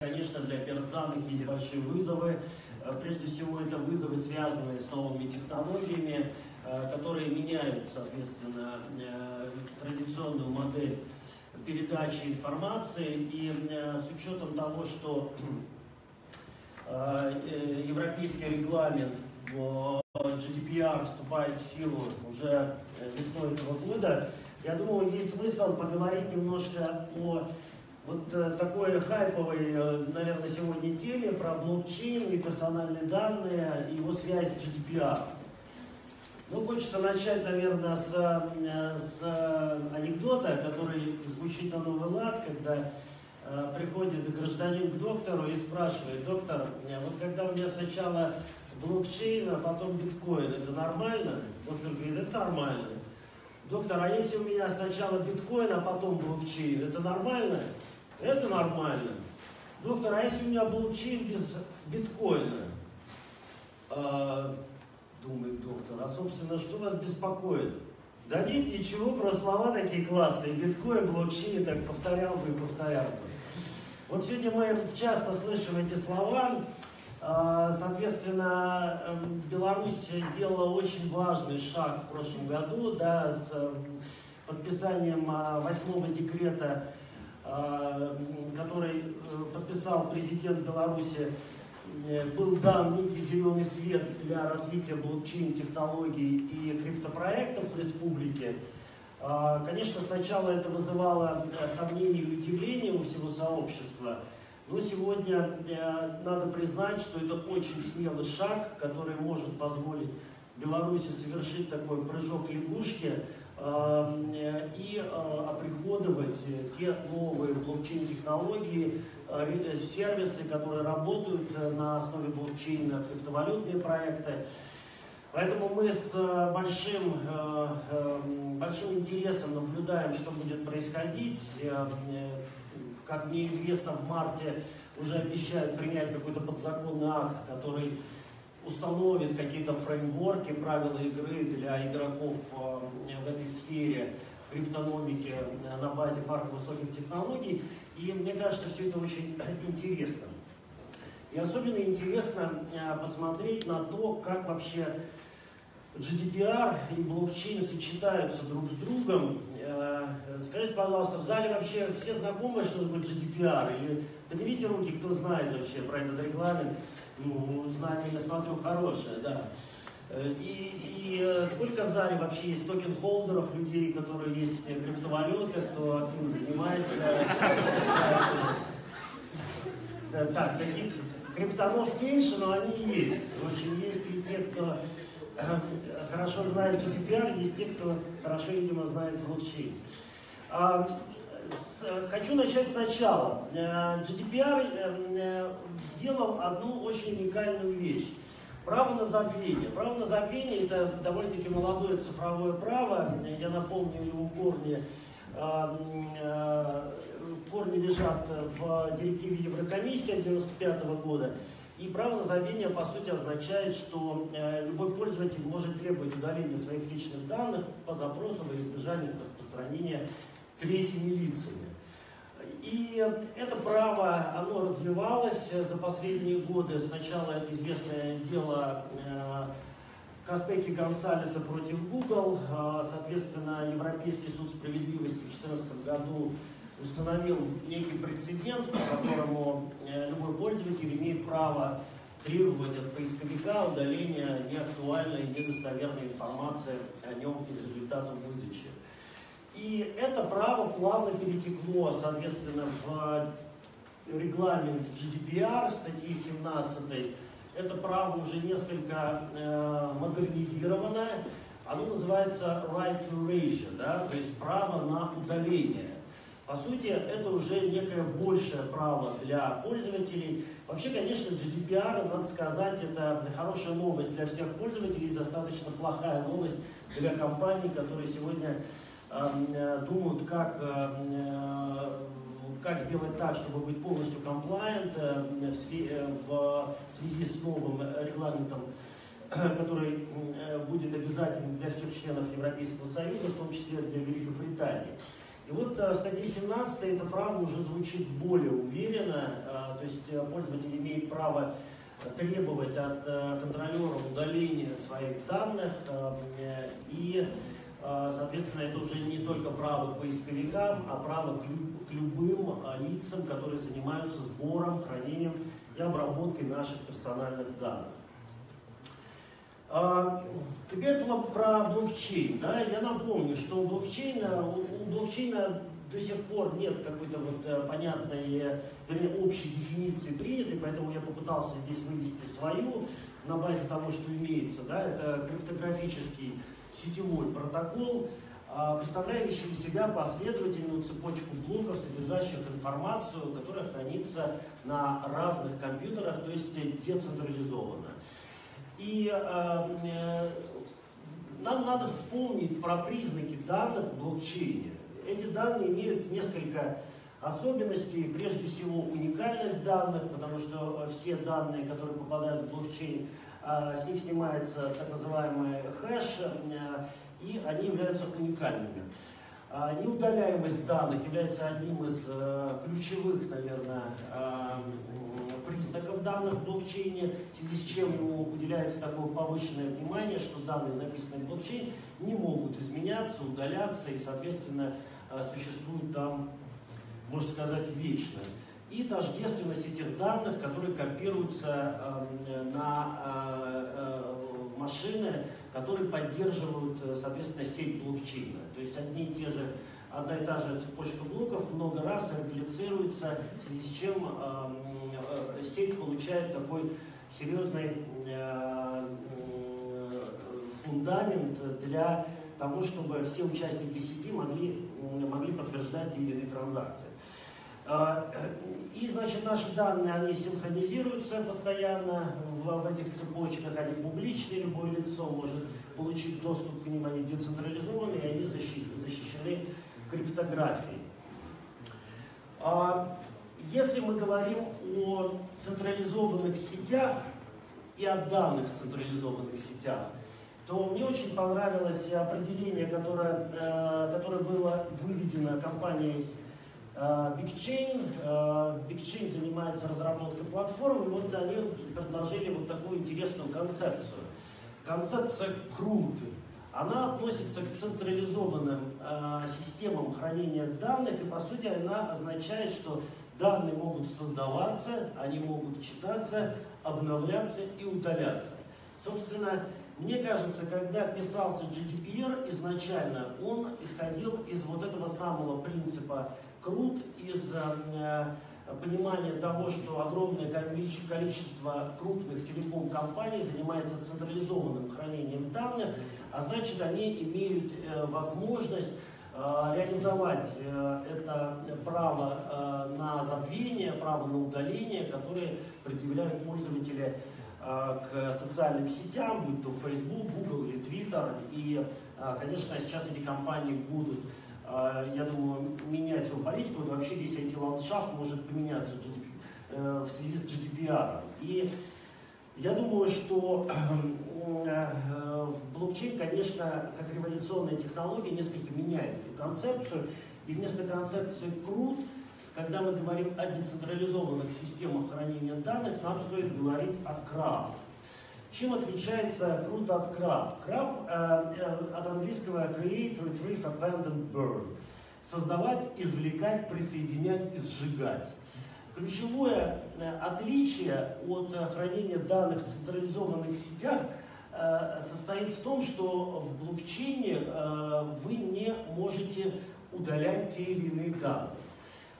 Конечно, для операционных есть большие вызовы. Э, Прежде всего, это вызовы, связанные с новыми технологиями, э, которые меняют, соответственно, э, традиционную модель передачи информации. И с учетом того, что европейский регламент GDPR вступает в силу уже весной этого года, я думаю, есть смысл поговорить немножко о вот э, такой хайповой, э, наверное, сегодня теме про блокчейн и персональные данные, и его связь с GDPR. Ну, хочется начать, наверное, с, э, с анекдота, который звучит на новый лад, когда приходит гражданин к доктору и спрашивает, доктор, вот когда у меня сначала блокчейн, а потом биткоин, это нормально? Доктор говорит, это нормально. Доктор, а если у меня сначала биткоин, а потом блокчейн, это нормально? Это нормально. Доктор, а если у меня блокчейн без биткоина? А, думает доктор, а собственно, что вас беспокоит? Да нет, ничего, просто слова такие классные. Биткоин, блокчейн, так повторял бы и повторял бы. Вот сегодня мы часто слышим эти слова. А, Соответственно, эм, Беларусь сделала очень важный шаг в прошлом году да, с эм, подписанием а, восьмого декрета, который э, подписал президент Беларуси Э, был дан некий зеленый свет для развития блокчейн-технологий и криптопроектов в республике. А, Конечно, сначала это вызывало э, сомнения и удивление у всего сообщества, но сегодня э, надо признать, что это очень смелый шаг, который может позволить Беларуси совершить такой прыжок лягушки э, и э, оприходовать те новые блокчейн-технологии, э, сервисы, которые работают э, на основе блокчейна, криптовалютные проекты. Поэтому мы с большим, э, э, большим интересом наблюдаем, что будет происходить. Как мне известно, в марте уже обещают принять какой-то подзаконный акт, который установит какие-то фреймворки, правила игры для игроков э, в этой сфере криптономики на базе парка высоких технологий. И мне кажется, все это очень интересно. И особенно интересно э, посмотреть на то, как вообще GDPR и блокчейн сочетаются друг с другом. Э, Скажите, пожалуйста, в зале вообще все знакомы, что такое GDPR? Или поднимите руки, кто знает вообще про этот регламент. Ну, знание, я смотрю, хорошее, да. Э, И, и э, сколько в зале вообще есть токен-холдеров, людей, которые есть криптовалюты, кто активно занимается? Так, таких криптонов меньше, но они есть. В общем, есть и те, кто э, хорошо знает GDPR, есть те, кто хорошо, видимо, знает блокчейн. Хочу начать сначала. Э, GDPR э, э, сделал одну очень уникальную вещь. Право на забвение. Право на забвение – это довольно-таки молодое цифровое право. Я напомню, его корни, э, э, корни лежат в директиве Еврокомиссии 95 года. И право на забвение, по сути, означает, что э, любой пользователь может требовать удаления своих личных данных по запросу во избежание распространения третьими лицами. И это право, оно развивалось за последние годы. Сначала это известное дело э, Костеки Гонсалеса против Google. Э, Соответственно, Европейский суд справедливости в 2014 году установил некий прецедент, по которому э, любой пользователь имеет право требовать от поисковика удаления неактуальной, недостоверной информации о нем из результатов выдачи. И это право плавно перетекло, соответственно, в регламент GDPR статьи 17. Это право уже несколько э, модернизировано. Оно называется right to erasure, да, то есть право на удаление. По сути, это уже некое большее право для пользователей. Вообще, конечно, GDPR, надо сказать, это хорошая новость для всех пользователей, достаточно плохая новость для компаний, которые сегодня э, думают, как, э, как сделать так, чтобы быть полностью э, в, э, связи с новым регламентом, который э, будет обязательным для всех членов Европейского Союза, в том числе для Великобритании. И вот в статье 17 это право уже звучит более уверенно, то есть пользователь имеет право требовать от контролера удаления своих данных и Соответственно, это уже не только право к поисковикам, а право к любым лицам, которые занимаются сбором, хранением и обработкой наших персональных данных. А, теперь про блокчейн. Да? Я напомню, что у блокчейна, у блокчейна до сих пор нет какой-то вот э, понятной, вернее, общей дефиниции принятой, поэтому я попытался здесь вывести свою на базе того, что имеется. Да? Это криптографический сетевой протокол, а, представляющий из себя последовательную цепочку блоков, содержащих информацию, которая хранится на разных компьютерах, то есть децентрализованно. И э, э, нам надо вспомнить про признаки данных в блокчейне. Эти данные имеют несколько особенностей. Прежде всего, уникальность данных, потому что все данные, которые попадают в блокчейн, э, с них снимается так называемый хэш, э, и они являются уникальными. А, неудаляемость данных является одним из э, ключевых, наверное, э, признаков данных в блокчейне, в связи с чем ему уделяется такое повышенное внимание, что данные, записанные в блокчейн, не могут изменяться, удаляться и, соответственно, э, существуют там, можно сказать, вечно. И тождественность этих данных, которые копируются на машины, которые поддерживают, э, соответственно, сеть блокчейна. То есть одни и те же, одна и та же цепочка блоков много раз реплицируется, в связи с чем э, э, сеть получает такой серьезный э, фундамент для того, чтобы все участники сети могли, могли подтверждать те или иные транзакции. А, и, значит, наши данные, они синхронизируются постоянно в, в этих цепочках, они публичные, любое лицо может получить доступ к ним, они децентрализованы, и они защищены криптографией. А, если мы говорим о централизованных сетях и о данных в централизованных сетях, то мне очень понравилось определение, которое, э, которое было выведено компанией Э, BigChain э, занимается разработкой платформ, и вот они предложили вот такую интересную концепцию. Концепция круты. Она относится к централизованным э, системам хранения данных, и по сути она означает, что данные могут создаваться, они могут читаться, обновляться и удаляться. Собственно, мне кажется, когда писался GDPR изначально, он исходил из вот этого самого принципа крут из э, понимания того, что огромное количество крупных телеком-компаний занимается централизованным хранением данных, а значит они имеют э, возможность э, реализовать это право на забвение, право на удаление, которое предъявляют пользователи к социальным сетям, будь то Facebook, Google или Twitter. И, конечно, сейчас эти компании будут я думаю, менять свою политику, и вообще весь IT-ландшафт может поменяться э, в связи с GDPR. И я думаю, что э, блокчейн, конечно, как революционная технология, несколько меняет эту концепцию. И вместо концепции крут, когда мы говорим о децентрализованных системах хранения данных, нам стоит говорить о крафт. Чем отличается круто от краб? Краб э, э, от английского create, retrieve, abandon, burn. Создавать, извлекать, присоединять и сжигать. Ключевое э, отличие от э, хранения данных в централизованных сетях состоит в том, что в блокчейне вы не можете удалять те или иные данные.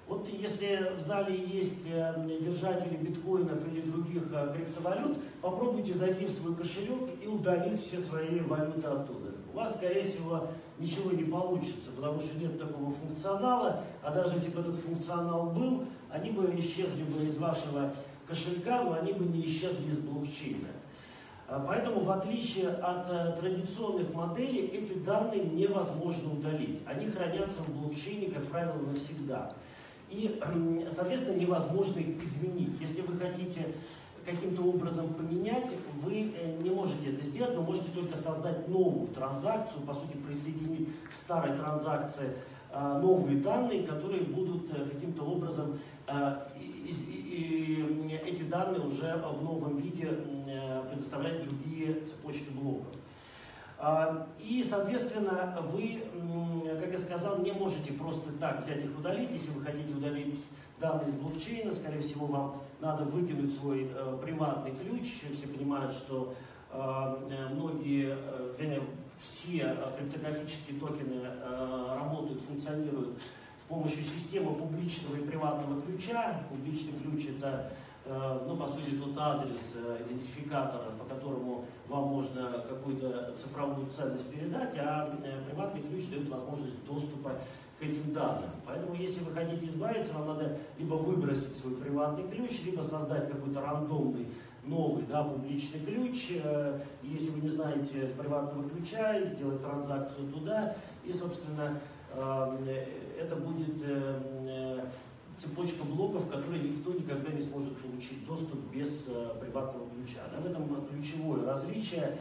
Вот если в зале есть э, держатели биткоинов или других э, криптовалют, попробуйте зайти в свой кошелек и удалить все свои валюты оттуда. У вас, скорее всего, ничего не получится, потому что нет такого функционала, а даже если бы этот функционал был, они бы исчезли бы из вашего кошелька, но они бы не исчезли из блокчейна. А поэтому, в отличие от э, традиционных моделей, эти данные невозможно удалить. Они хранятся в блокчейне, как правило, навсегда. И, соответственно, невозможно их изменить. Если вы хотите каким-то образом поменять, вы э, не можете это сделать, но можете только создать новую транзакцию, по сути, присоединить к старой транзакции э, новые данные, которые будут э, каким-то образом, эти данные уже в новом виде предоставлять другие цепочки блоков. А, и, соответственно, вы, как я сказал, не можете просто так взять их удалить. Если вы хотите удалить данные из блокчейна, скорее всего, вам надо выкинуть свой э, приватный ключ. Все понимают, что э, многие, э, вернее, все криптографические токены работают, функционируют с помощью системы публичного и приватного ключа. Публичный ключ это ну, по сути, тот адрес э, идентификатора, по которому вам можно какую-то цифровую ценность передать, а э, приватный ключ дает возможность доступа к этим данным. Поэтому, если вы хотите избавиться, вам надо либо выбросить свой приватный ключ, либо создать какой-то рандомный новый да, публичный ключ. Если вы не знаете приватного ключа, сделать транзакцию туда, и, собственно, это будет цепочка блоков, которые никто никогда не сможет получить доступ без э, приватного ключа. Да, в этом ключевое различие.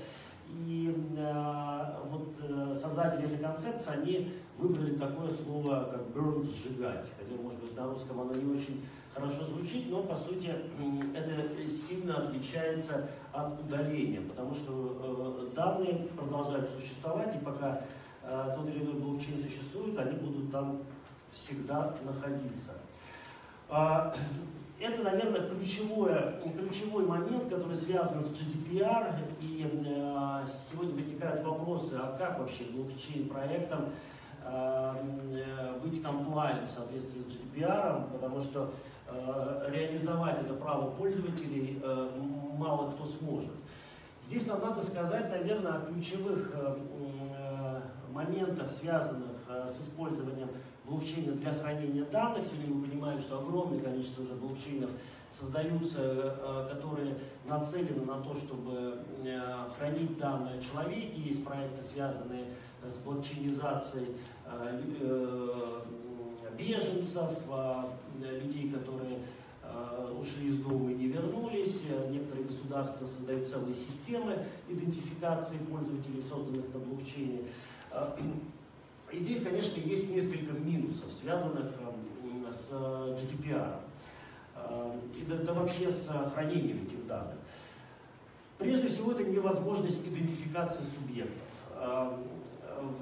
И э, вот э, создатели этой концепции, они выбрали такое слово, как burn, сжигать. Хотя, может быть, на русском оно не очень хорошо звучит, но, по сути, это сильно отличается от удаления, потому что э, данные продолжают существовать, и пока э, тот или иной блокчейн существует, они будут там всегда находиться. А, это, наверное, ключевой, ключевой момент, который связан с GDPR. И э, сегодня возникают вопросы, а как вообще блокчейн-проектам э, быть комплайент в соответствии с GDPR, потому что э, реализовать это право пользователей мало кто сможет. Здесь нам надо сказать, наверное, о ключевых моментах, связанных с использованием блокчейна для хранения данных. Сегодня мы понимаем, что огромное количество уже блокчейнов создаются, э, которые нацелены на то, чтобы э, хранить данные о человеке. Есть проекты, связанные с блокчейнизацией э, беженцев, людей, которые ушли из дома и не вернулись. Некоторые государства создают целые системы идентификации пользователей, созданных на блокчейне. И здесь, конечно, есть несколько минусов, связанных эм, с э, GDPR эм, и да, да вообще с хранением этих данных. Прежде всего, это невозможность идентификации субъектов. Эм,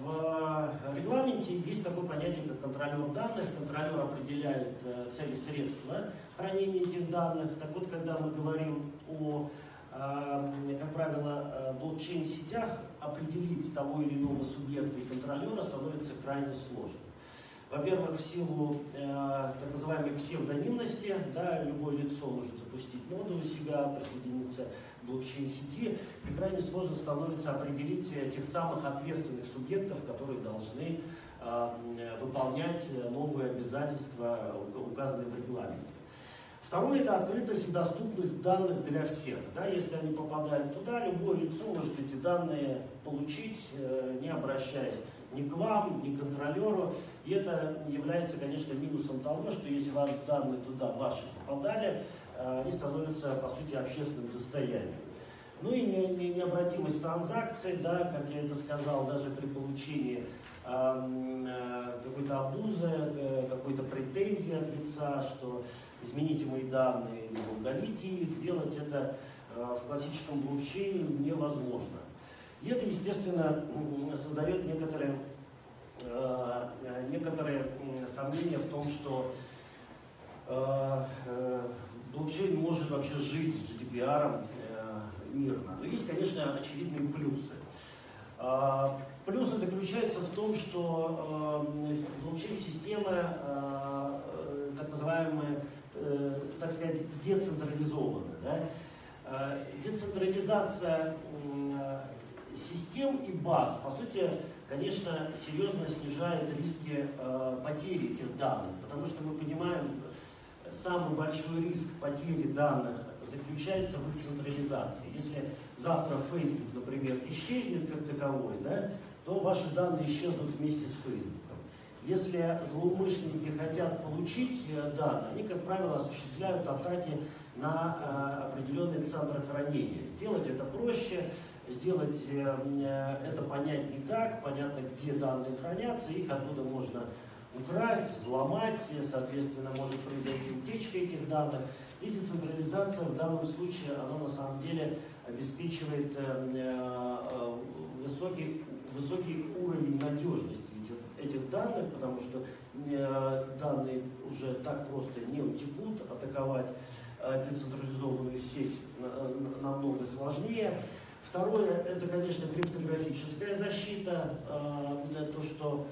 в регламенте есть такое понятие, как контролер данных. Контролер определяет э, цели средства хранения этих данных. Так вот, когда мы говорим о как правило, э, блокчейн-сетях определить того или иного субъекта и контролера становится крайне сложно. Во-первых, в силу э, так называемой псевдонимности, да, любое лицо может запустить ноду у себя, присоединиться к блокчейн-сети, и крайне сложно становится определить тех самых ответственных субъектов, которые должны э, выполнять новые обязательства, указанные в регламенте. Второе – это открытость и доступность данных для всех. Да, если они попадают туда, любое лицо может эти данные получить, э, не обращаясь ни к вам, ни к контролеру. И это является, конечно, минусом того, что если ваши данные туда ваши попадали, э, они становятся, по сути, общественным достоянием. Ну и не, не, необратимость транзакций, да, как я это сказал, даже при получении э, какой-то обузы, какой-то претензии от лица, что измените мои данные, либо удалите их, сделать это э, в классическом блокчейне невозможно. И это, естественно, создает некоторые, э, некоторые сомнения в том, что э, блокчейн может вообще жить с GDPR мирно. Но есть, конечно, очевидные плюсы. Плюсы заключаются в том, что блокчейн-системы, так называемые так сказать, децентрализованы. Да? Э, децентрализация э, систем и баз, по сути, конечно, серьезно снижает риски э, потери этих данных, потому что мы понимаем, самый большой риск потери данных заключается в их централизации. Если завтра Facebook, например, исчезнет как таковой, да, то ваши данные исчезнут вместе с Facebook. Если злоумышленники хотят получить э, данные, они, как правило, осуществляют атаки на э, определенные центры хранения. Сделать это проще, сделать э, это понять не так, понятно, где данные хранятся, их оттуда можно украсть, взломать, соответственно, может произойти утечка этих данных. И децентрализация в данном случае, она на самом деле обеспечивает э, э, высокий, высокий уровень надежности этих, данных, потому что э, данные уже так просто не утекут, атаковать децентрализованную сеть намного сложнее. Второе, это, конечно, криптографическая защита, то, что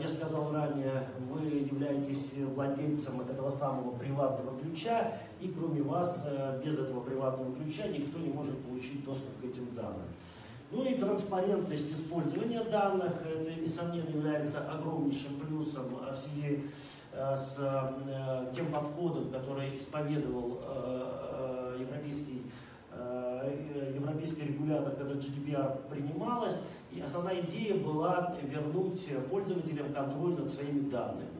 я сказал ранее, вы являетесь владельцем этого самого приватного ключа, и кроме вас, э, без этого приватного ключа, никто не может получить доступ к этим данным. Ну и транспарентность использования данных, это, несомненно, является огромнейшим плюсом в связи э, с э, тем подходом, который исповедовал европейский, европейский регулятор, когда GDPR принималась. И основная идея была вернуть пользователям контроль над своими данными.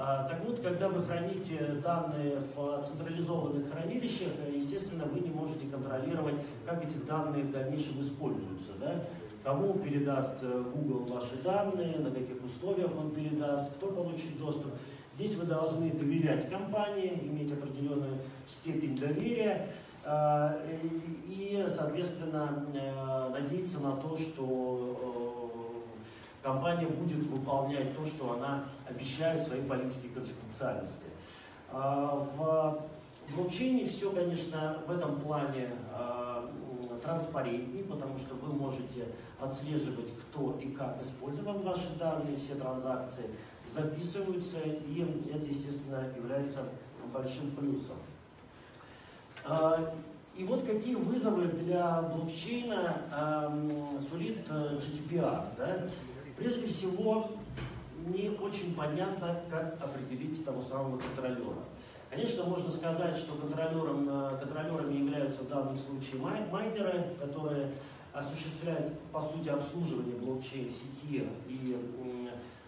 А, так вот, когда вы храните данные в централизованных хранилищах, естественно, вы не можете контролировать, как эти данные в дальнейшем используются. Да? Кому передаст э, Google ваши данные, на каких условиях он передаст, кто получит доступ. Здесь вы должны доверять компании, иметь определенную степень доверия а, и, соответственно, э, надеяться на то, что э, компания будет выполнять то, что она обещает в своей политике конфиденциальности. А, в блокчейне все, конечно, в этом плане а, транспарентнее, потому что вы можете отслеживать, кто и как использовал ваши данные, все транзакции записываются, и это, естественно, является большим плюсом. А, и вот какие вызовы для блокчейна сулит э, GDPR. Да? Прежде всего, не очень понятно, как определить того самого контролера. Конечно, можно сказать, что контролером, э, контролерами являются в данном случае майнеры, которые осуществляют, по сути, обслуживание блокчейн-сети и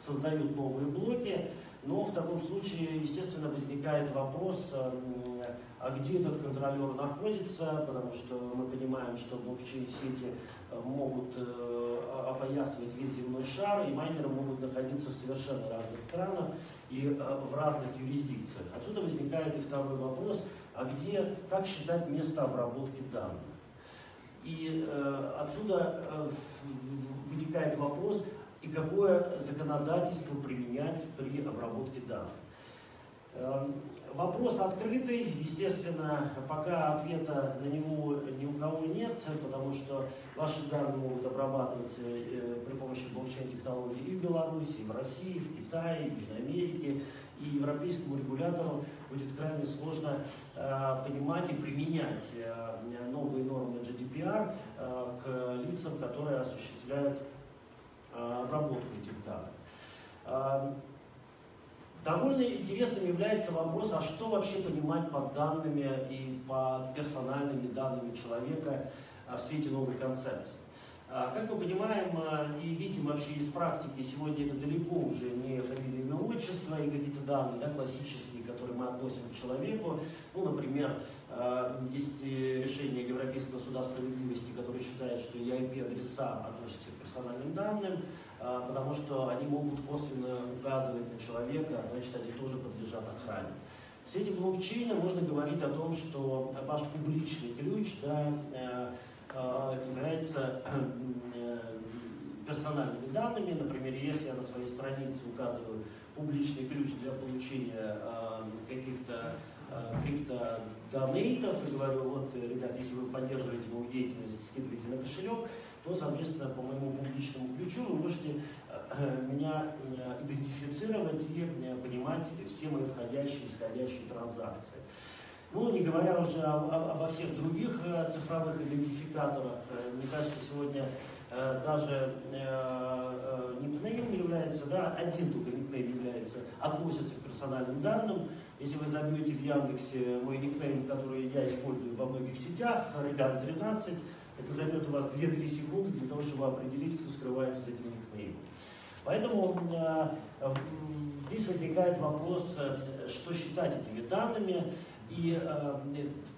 создают новые блоки. Но в таком случае, естественно, возникает вопрос, э, а где этот контролер находится, потому что мы понимаем, что блокчейн-сети э, могут э, опоясывать весь земной шар, и майнеры могут находиться в совершенно разных странах и в разных юрисдикциях. Отсюда возникает и второй вопрос, а где, как считать место обработки данных? И э, отсюда э, вытекает вопрос, и какое законодательство применять при обработке данных. Эм, вопрос открытый, естественно, пока ответа на него ни у кого нет, потому что ваши данные могут обрабатываться э, при помощи блокчейн-технологий и в Беларуси, и в России, и в Китае, и в Южной Америке, и европейскому регулятору будет крайне сложно э, понимать и применять э, новые нормы GDPR к лицам, которые осуществляют обработку этих данных. Довольно интересным является вопрос, а что вообще понимать под данными и под персональными данными человека э, в свете новой концепции. Э, как мы понимаем и видим вообще из практики, сегодня это далеко уже не фамилия, имя, отчество и какие-то данные да, классические, которые мы относим к человеку. Ну, например, есть решение Европейского суда справедливости, которое считает, что IP-адреса относятся к персональным данным, а, потому что они могут косвенно указывать на человека, а значит они тоже подлежат охране. В свете блокчейна можно говорить о том, что ваш публичный ключ да, э, э, является э, персональными данными. Например, если я на своей странице указываю публичный ключ для получения каких-то криптодонейтов и говорю, вот, ребят, если вы поддерживаете мою деятельность, скидывайте на кошелек, то, соответственно, по моему публичному ключу вы можете э, меня э, идентифицировать и э, понимать все мои входящие и исходящие транзакции. Ну, не говоря уже обо всех других цифровых идентификаторах, мне кажется, сегодня даже никнейм является, да, один только никнейм является, относится к персональным данным. Если вы забьете в Яндексе мой никнейм, который я использую во многих сетях, Реган 13, это займет у вас 2-3 секунды для того, чтобы определить, кто скрывается за этим никнеймом. Поэтому э, здесь возникает вопрос, э, что считать этими данными и э,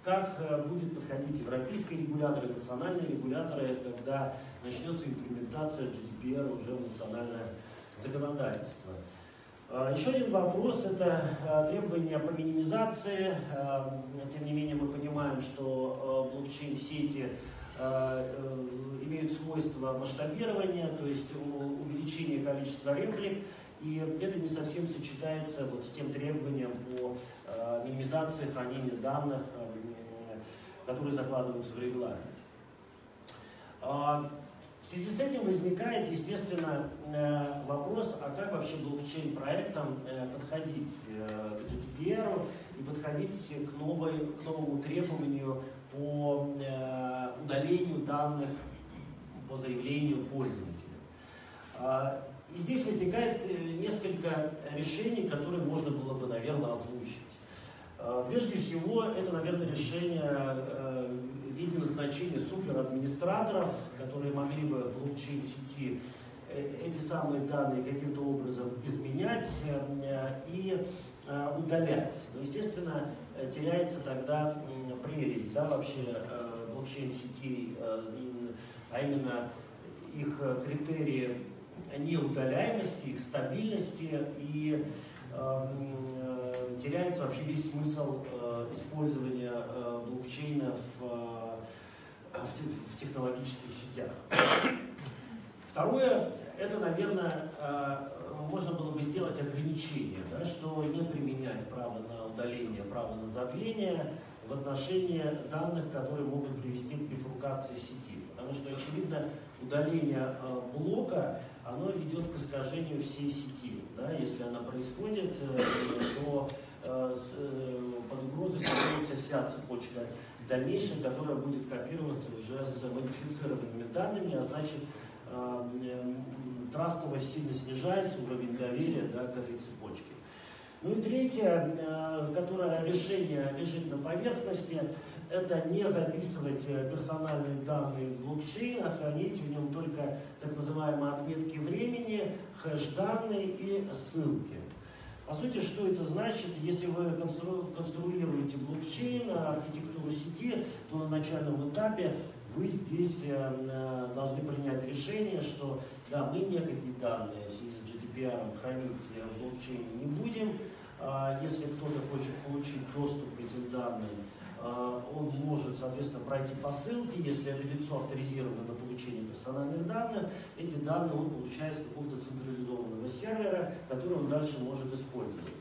как э, будет подходить европейские регуляторы, национальные регуляторы, когда начнется имплементация GDPR уже в национальное законодательство. Еще один вопрос – это требования по минимизации. Тем не менее, мы понимаем, что блокчейн-сети имеют свойство масштабирования, то есть увеличение количества реплик, и это не совсем сочетается вот с тем требованием по э, минимизации хранения данных, э, которые закладываются в регламент. Э, в связи с этим возникает, естественно, э, вопрос, а как вообще блокчейн-проектам э, подходить э, к GDPR и подходить к, новой, к новому требованию по удалению данных по заявлению пользователя. А, и здесь возникает э, несколько решений, которые можно было бы, наверное, озвучить. А, прежде всего, это, наверное, решение э, в виде назначения суперадминистраторов, которые могли бы в блокчейн-сети э, эти самые данные каким-то образом изменять и удалять. Но, естественно, теряется тогда прелесть да, вообще блокчейн-сетей, а именно их критерии неудаляемости, их стабильности и э, теряется вообще весь смысл э, использования э, блокчейна в, э, в, технологических сетях. Второе, это, наверное, э, можно было бы сделать ограничение, да, что не применять право на удаление, право на забвение в отношении данных, которые могут привести к бифуркации сети. Потому что, очевидно, удаление э, блока оно ведет к искажению всей сети. Да? Если она происходит, э, то э, под угрозой становится вся цепочка дальнейшая, которая будет копироваться уже с модифицированными данными, а значит трастовость сильно снижается, уровень доверия да, к этой цепочке. Ну и третье, которое решение лежит на поверхности, это не записывать э, персональные данные в блокчейн, а хранить в нем только так называемые отметки времени, хэш-данные и ссылки. По сути, что это значит? Если вы констру конструируете блокчейн, архитектуру сети, то на начальном этапе вы здесь э, э, должны принять решение, что да, мы никакие данные в связи с GDPR хранить в блокчейне не будем. А если кто-то хочет получить доступ к этим данным, а, он может, соответственно, пройти по ссылке, если это лицо авторизировано на получение персональных данных, эти данные он получает с какого-то централизованного сервера, который он дальше может использовать.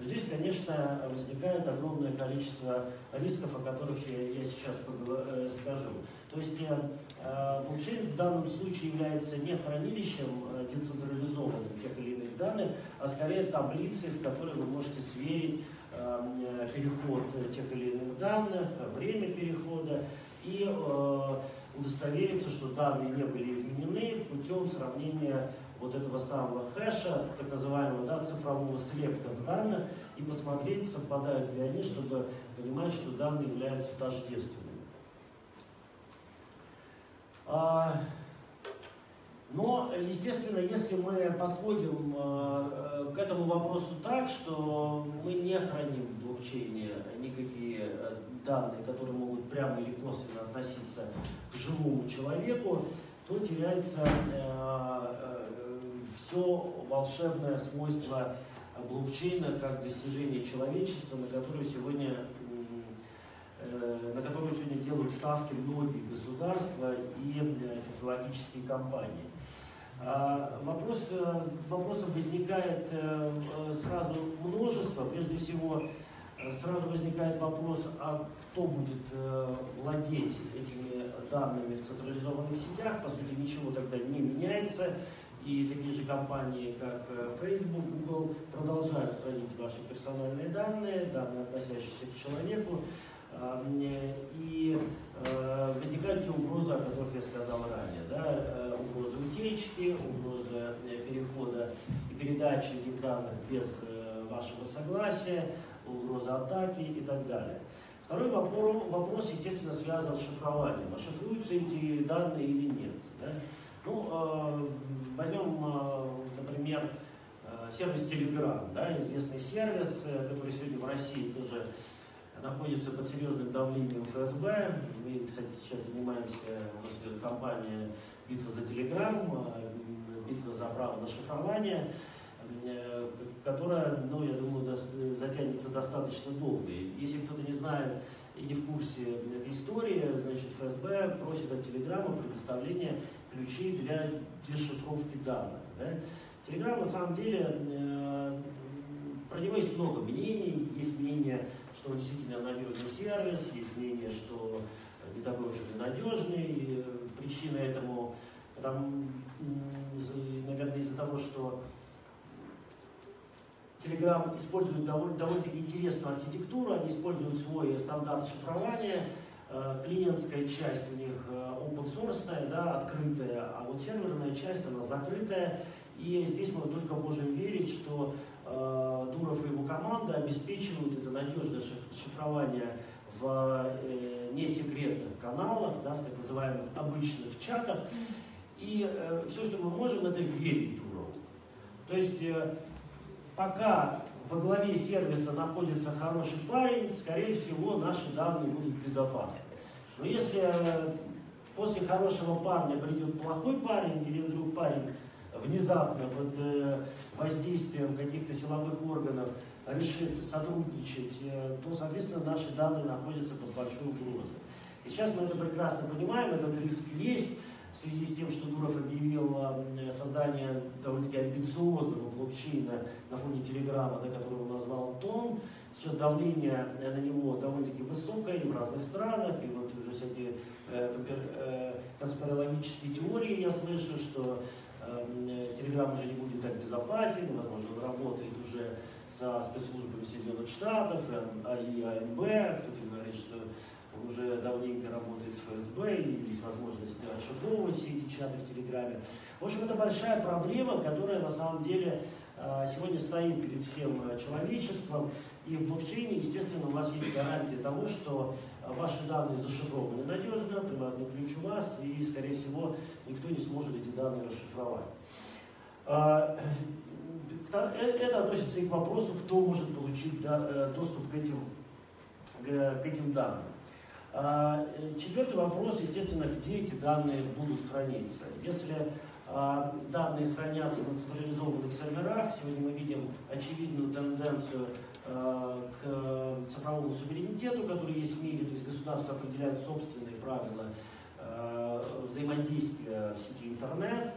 Здесь, конечно, возникает огромное количество рисков, о которых я, сейчас э, скажу. То есть э, э, блокчейн в данном случае является не хранилищем децентрализованным тех или иных данных, а скорее таблицей, в которой вы можете сверить переход тех или иных данных, время перехода и удостовериться, что данные не были изменены путем сравнения вот этого самого хэша, так называемого да, цифрового слепка данных, и посмотреть, совпадают ли они, чтобы понимать, что данные являются тождественными. А, но, естественно, если мы подходим э, к этому вопросу так, что мы не храним в блокчейне никакие э, данные, которые могут прямо или косвенно относиться к живому человеку, то теряется э, все волшебное свойство блокчейна как достижение человечества, на которое сегодня на которую сегодня делают ставки многие государства и технологические компании. А, вопрос, э, вопросов возникает э, э, сразу множество. Прежде всего, сразу возникает вопрос, а кто будет владеть этими данными в централизованных сетях? По сути, ничего тогда не меняется. И такие же компании, как Facebook, Google, продолжают хранить ваши персональные данные, данные, относящиеся к человеку. И возникают те угрозы, о которых я сказал ранее. Да? угрозы утечки, угрозы э, перехода и передачи этих данных без э, вашего согласия, угроза атаки и так далее. Второй вопрос, вопрос естественно, связан с шифрованием. А шифруются эти данные или нет? Да? Ну, э, возьмем, э, например, э, сервис Telegram, да, известный сервис, который сегодня в России тоже находится под серьезным давлением ФСБ. Мы, кстати, сейчас занимаемся, у нас идет кампания «Битва за Телеграм», «Битва за право на шифрование». которая, ну, я думаю, затянется достаточно долго. Если кто-то не знает и не в курсе этой истории, значит, ФСБ просит от Телеграма предоставления ключей для дешифровки данных. Да? Телеграм на самом деле, э, про него есть много мнений. Есть мнение, что он действительно надежный сервис, есть мнение, что не такой уж и надежный. Причина этому, там, наверное, из-за того, что Telegram использует довольно, довольно-таки интересную архитектуру, они используют свой стандарт шифрования, э, клиентская часть у них э, open source, да, открытая, а вот серверная часть, она закрытая, и здесь мы только можем верить, что э, Дуров и его команда обеспечивают это надежное шифрование в э, несекретных каналах, да, в так называемых обычных чатах, и э, все, что мы можем, это верить Дурову. То есть э, пока во главе сервиса находится хороший парень, скорее всего, наши данные будут безопасны. Но если э, после хорошего парня придет плохой парень, или вдруг парень внезапно под э, воздействием каких-то силовых органов решит сотрудничать, э, то, соответственно, наши данные находятся под большой угрозой. И сейчас мы это прекрасно понимаем, этот риск есть в связи с тем, что Дуров объявил э, создание довольно-таки амбициозного блокчейна на фоне Телеграма, да, который он назвал ТОН. Сейчас давление э, на него довольно-таки высокое и в разных странах, и вот уже всякие э, э, конспирологические теории я слышу, что э, Телеграм уже не будет так безопасен, возможно, он работает уже со спецслужбами Соединенных Штатов и АНБ, кто-то говорит, что уже давненько работает с ФСБ, и есть возможность расшифровывать все эти чаты в Телеграме. В общем, это большая проблема, которая на самом деле а, сегодня стоит перед всем э, человечеством. И в блокчейне, естественно, у вас есть гарантия того, что ваши данные зашифрованы надежно, приватный ключ у вас, и, скорее всего, никто не сможет эти данные расшифровать. А, э, это относится и к вопросу, кто может получить э, доступ к этим, к этим данным. А, четвертый вопрос, естественно, где эти данные будут храниться. Если а, данные хранятся на централизованных серверах, сегодня мы видим очевидную тенденцию а, к цифровому суверенитету, который есть в мире, то есть государство определяет собственные правила взаимодействия в сети интернет,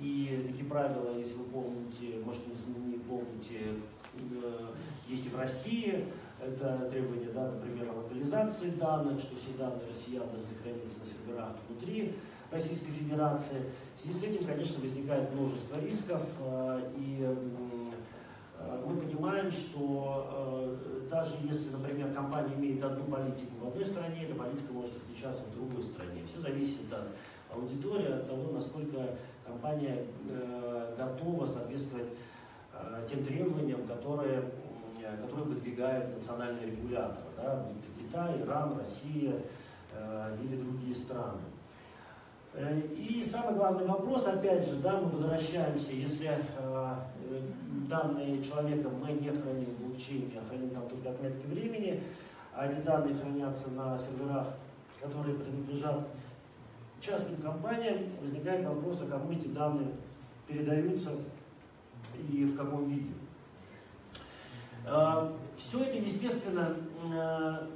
и такие правила, если вы помните, может не помните, э, есть и в России, это требование, да, например, о локализации данных, что все данные россиян должны храниться на серверах внутри Российской Федерации. В связи с этим, конечно, возникает множество рисков, э, и э, мы понимаем, что э, даже если, например, компания имеет одну политику в одной стране, эта политика может отличаться в другой стране. Все зависит от аудитории, от того, насколько компания готова соответствовать тем требованиям, которые которые выдвигают национальные регуляторы, да, Китай, Иран, Россия э, или другие страны. Э, и самый главный вопрос, опять же, да, мы возвращаемся, если э, данные человека мы не храним в блокчейне, а храним там только отметки времени, а эти данные хранятся на серверах, которые принадлежат частным компаниям, возникает вопрос, а кому эти данные передаются и в каком виде. Э, Все это, естественно, э,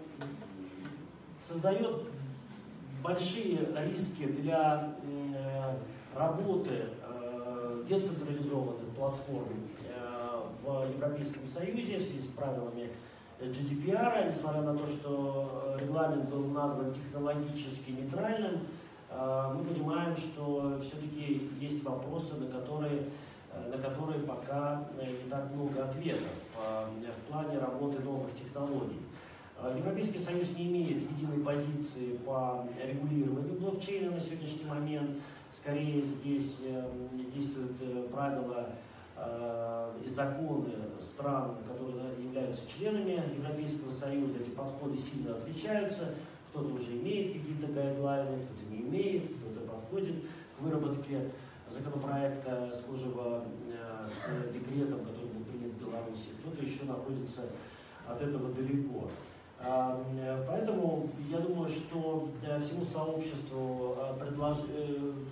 создает большие риски для э, работы децентрализованных платформ в Европейском Союзе в связи с правилами GDPR, несмотря на то, что регламент был назван технологически нейтральным, мы понимаем, что все-таки есть вопросы, на которые на которые пока э, не так много ответов э, в плане работы новых технологий. Европейский Союз не имеет единой позиции по регулированию блокчейна на сегодняшний момент. Скорее здесь действуют правила и законы стран, которые являются членами Европейского Союза. Эти подходы сильно отличаются. Кто-то уже имеет какие-то гайдлайны, кто-то не имеет, кто-то подходит к выработке законопроекта, схожего э, с декретом, который был принят в Беларуси. Кто-то еще находится от этого далеко. А, э, поэтому я думаю, что э, всему сообществу предлож...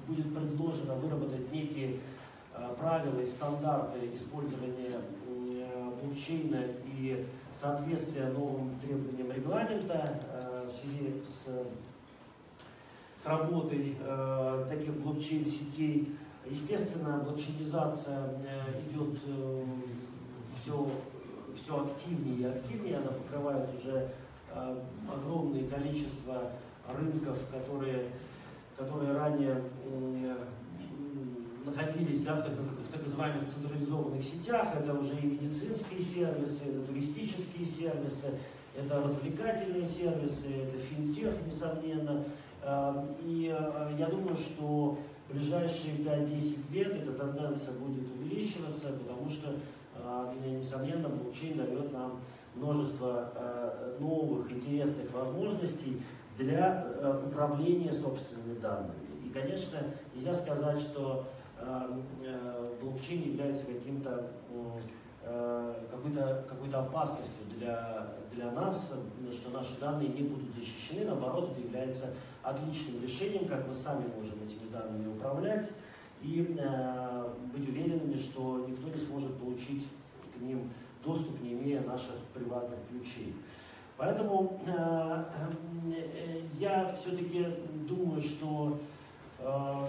будет предложено выработать некие правила и стандарты использования блокчейна и соответствия новым требованиям регламента в связи с, с работой таких блокчейн-сетей. Естественно, блокчейнизация идет все, все активнее и активнее, она покрывает уже огромное количество рынков, которые, которые ранее находились да, в, так, в так называемых централизованных сетях. Это уже и медицинские сервисы, это туристические сервисы, это развлекательные сервисы, это финтех, несомненно. И я думаю, что ближайшие 5-10 лет эта тенденция будет увеличиваться, потому что, а, несомненно, блокчейн дает нам множество новых интересных возможностей для управления собственными данными. И, конечно, нельзя сказать, что блокчейн является каким-то какой-то какой опасностью для, для нас, что наши данные не будут защищены. Наоборот, это является отличным решением, как мы сами можем этими данными управлять и э, быть уверенными, что никто не сможет получить к ним доступ, не имея наших приватных ключей. Поэтому э, э, я все-таки думаю, что э,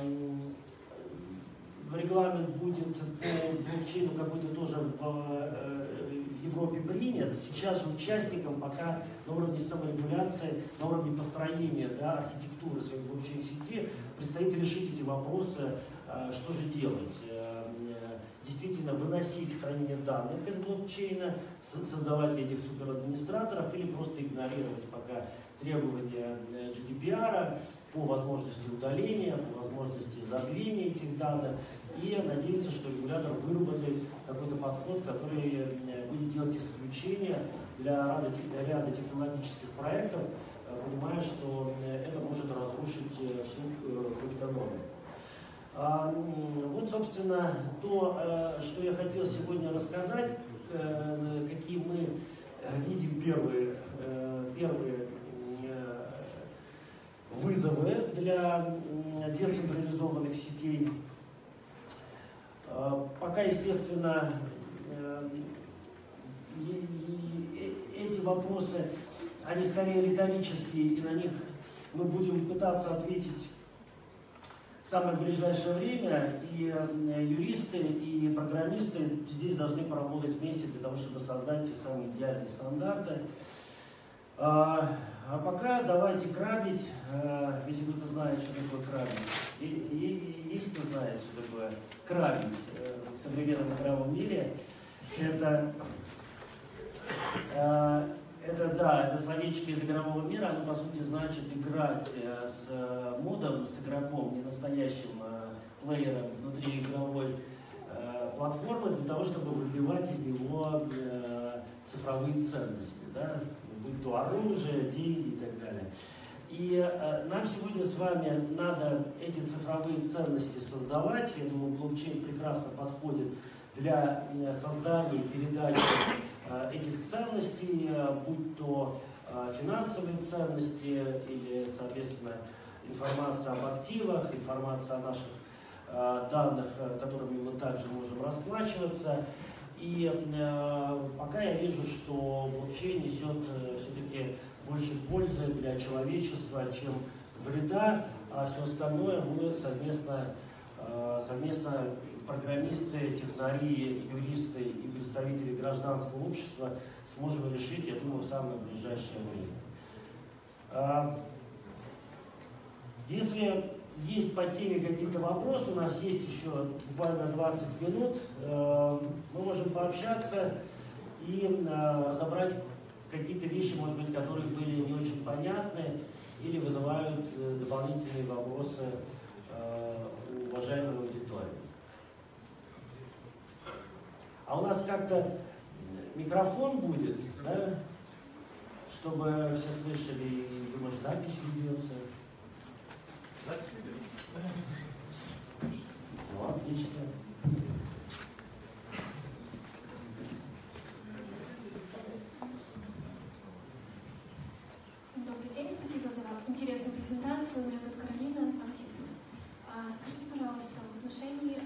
регламент будет по блокчейну какой-то тоже в э, Европе принят. Сейчас же участникам пока на уровне саморегуляции, на уровне построения да, архитектуры своей блокчейн-сети предстоит решить эти вопросы, э, что же делать. Э, действительно выносить хранение данных из блокчейна, создавать этих суперадминистраторов или просто игнорировать пока требования GDPR по возможности удаления, по возможности забвения этих данных и надеяться, что регулятор выработает какой-то подход, который э, будет делать исключения для ряда, технологических проектов, э, понимая, что э, это может разрушить всю криптономию. А, вот, собственно, то, что я хотел сегодня рассказать, какие мы видим первые, первые вызовы для децентрализованных сетей. А, пока, естественно, э, эти вопросы, они скорее риторические, и на них мы будем пытаться ответить в самое ближайшее время. И э, юристы, и программисты здесь должны поработать вместе для того, чтобы создать те самые идеальные стандарты. А, а пока давайте крабить, э, если кто-то знает, что такое крабить. И, и, есть кто знает, что такое крабить э, в современном игровом мире. Это, это да, это словечко из игрового мира, оно по сути значит играть с модом, с игроком, не настоящим плеером внутри игровой платформы для того, чтобы выбивать из него цифровые ценности. Да? будь то оружие, деньги и так далее. И э, нам сегодня с вами надо эти цифровые ценности создавать. Я думаю, блокчейн прекрасно подходит для э, создания передачи э, этих ценностей, э, будь то э, финансовые ценности или, соответственно, информация об активах, информация о наших э, данных, которыми мы также можем расплачиваться. И пока я вижу, что блокчейн несет все-таки больше пользы для человечества, чем вреда, а все остальное мы совместно, совместно программисты, технари, юристы и представители гражданского общества сможем решить, я думаю, в самое ближайшее время. Э, если есть по теме какие-то вопросы, у нас есть еще буквально 20 минут, э, мы можем пообщаться и э, разобрать какие-то вещи, может быть, которые были не очень понятны или вызывают э, дополнительные вопросы у уважаемой аудитории. А у нас как-то микрофон будет, да, чтобы все слышали, и, может, запись ведется. Ну, отлично. Добрый день, спасибо за интересную презентацию. Меня зовут Каролина, таксист. А, скажите, пожалуйста, в отношении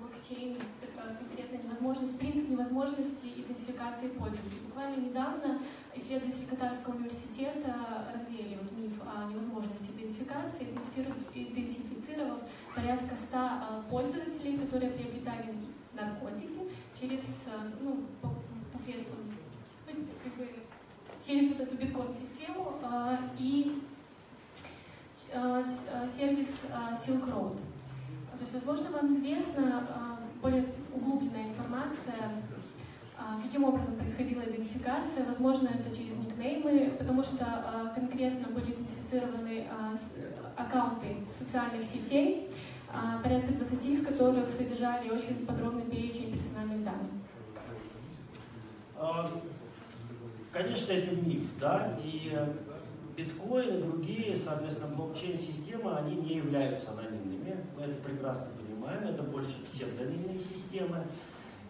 а, э, конкретно невозможность, принцип невозможности идентификации пользователей. Буквально недавно исследователи Катарского университета развеяли вот миф о невозможности идентификации, идентифицировав порядка 100 пользователей, которые приобретали наркотики через, ну, посредством, ну, как бы, через вот эту биткоин-систему и сервис Silk Road. То есть, возможно, вам известна более углубленная информация, каким образом происходила идентификация. Возможно, это через никнеймы, потому что конкретно были идентифицированы аккаунты социальных сетей, порядка 20 из которых содержали очень подробный перечень персональных данных. Конечно, это миф, да, и биткоин и другие, соответственно, блокчейн-системы, они не являются анонимными. Мы это прекрасно понимаем, это больше псевдонимные системы.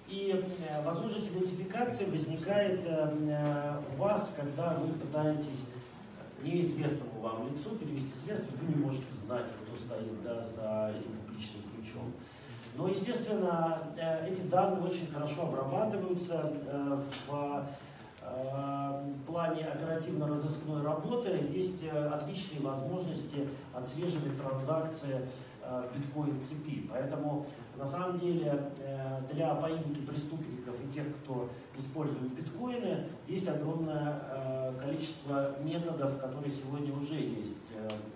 И э, возможность идентификации возникает э, у вас, когда вы пытаетесь неизвестному вам лицу перевести средства, вы не можете знать, кто стоит да, за этим публичным ключом. Но, естественно, э, эти данные очень хорошо обрабатываются в плане оперативно-розыскной работы есть э, отличные возможности отслеживать транзакции э, биткоин-цепи. Поэтому, на самом деле, э, для поимки преступников и тех, кто использует биткоины, есть огромное количество методов, которые сегодня уже есть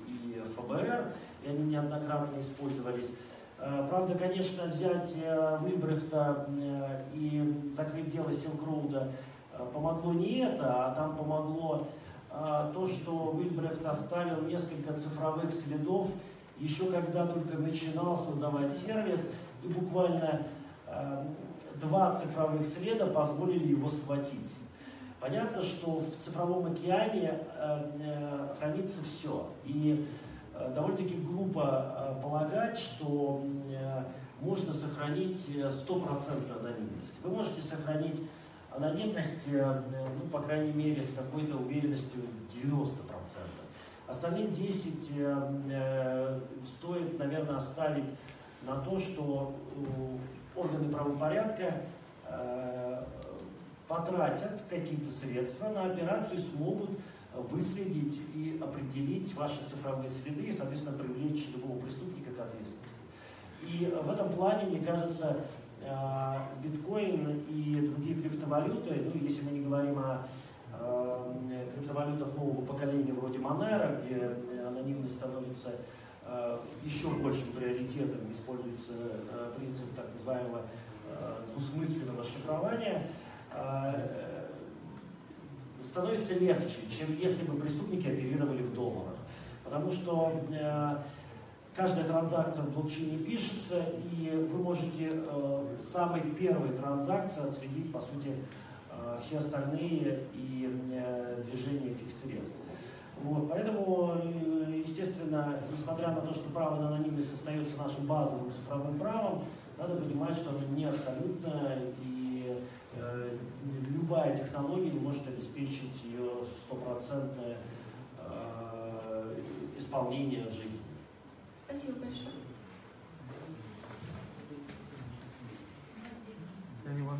и ФБР, и они неоднократно использовались. Правда, конечно, взять Вильбрехта и закрыть дело Силкроуда помогло не это, а там помогло а, то, что Уильбрехт оставил несколько цифровых следов, еще когда только начинал создавать сервис, и буквально а, два цифровых следа позволили его схватить. Понятно, что в цифровом океане хранится все. И довольно-таки глупо полагать, что можно сохранить стопроцентную анонимность. Вы можете сохранить анонимность, э, ну, по крайней мере, с какой-то уверенностью 90%. Остальные 10 э, э, стоит, наверное, оставить на то, что органы правопорядка потратят какие-то средства на операцию смогут выследить и определить ваши цифровые следы и, соответственно, привлечь любого преступника к ответственности. И в этом плане, мне кажется, биткоин и другие криптовалюты, ну, если мы не говорим о э, криптовалютах нового поколения вроде Monero, где анонимность становится э, еще большим приоритетом, используется принцип так называемого двусмысленного шифрования, становится легче, чем если бы преступники оперировали в долларах. Потому что Каждая транзакция в блокчейне пишется, и вы можете э, самой первой транзакции отследить, по сути, э, все остальные и э, движения этих средств. Вот, поэтому, э, естественно, несмотря на то, что право на анонимность остается нашим базовым цифровым правом, надо понимать, что оно не абсолютно, и э, любая технология может обеспечить ее стопроцентное э, исполнение жизни. Спасибо большое.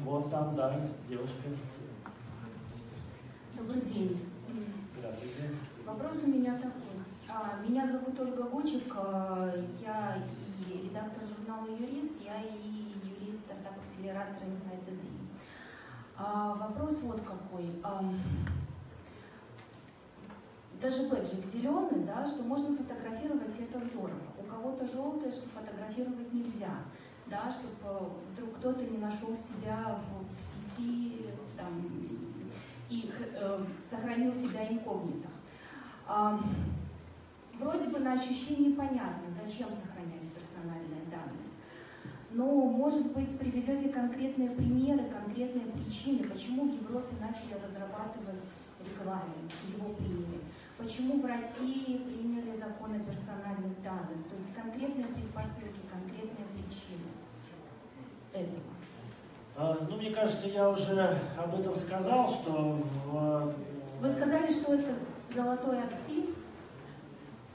Вот там, да, девушка. Добрый день. Здравствуйте. Вопрос у меня такой. А, меня зовут Ольга Гучик, а, я и редактор журнала «Юрист», я и юрист стартап-акселератора Insight EDI. А, вопрос вот какой даже бэджик зеленый, да, что можно фотографировать, и это здорово. Кого-то желтое, что фотографировать нельзя, да, чтобы э, вдруг кто-то не нашел себя в, в сети там, и э, сохранил себя инкогнито. А, вроде бы на ощущение понятно, зачем сохранять персональные данные. Но, может быть, приведете конкретные примеры, конкретные причины, почему в Европе начали разрабатывать регламент, его приняли. Почему в России приняли закон о персональных данных? То есть конкретные предпосылки, конкретные причины этого. А, ну, мне кажется, я уже об этом сказал, что в... Вы сказали, что это золотой актив?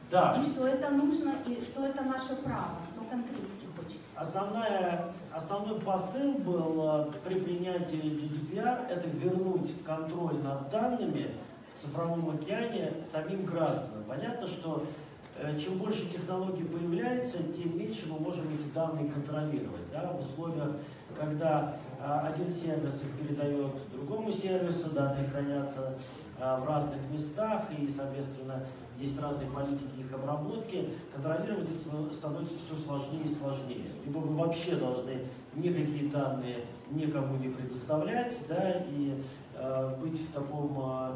Да. И что это нужно, и что это наше право. Ну, конкретики хочется. Основная, основной посыл был э, при принятии GDPR – это вернуть контроль над данными цифровом океане самим гражданам. Понятно, что э, чем больше технологий появляется, тем меньше мы можем эти данные контролировать. Да, в условиях, когда а, один сервис их передает другому сервису, данные хранятся а, в разных местах, и, соответственно, есть разные политики их обработки, контролировать это становится все сложнее и сложнее. Либо вы вообще должны никакие данные никому не предоставлять, да, и э, быть в таком э,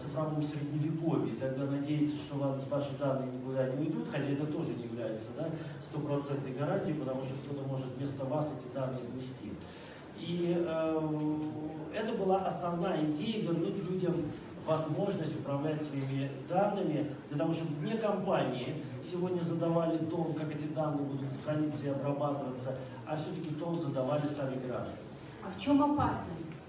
цифровом средневековье, тогда надеяться, что ваши данные никуда не уйдут, хотя это тоже не является да, стопроцентной гарантией, потому что кто-то может вместо вас эти данные внести. И э, это была основная идея вернуть людям возможность управлять своими данными, для того, чтобы не компании сегодня задавали тон, как эти данные будут храниться и обрабатываться, а все-таки тон задавали сами граждане. А в чем опасность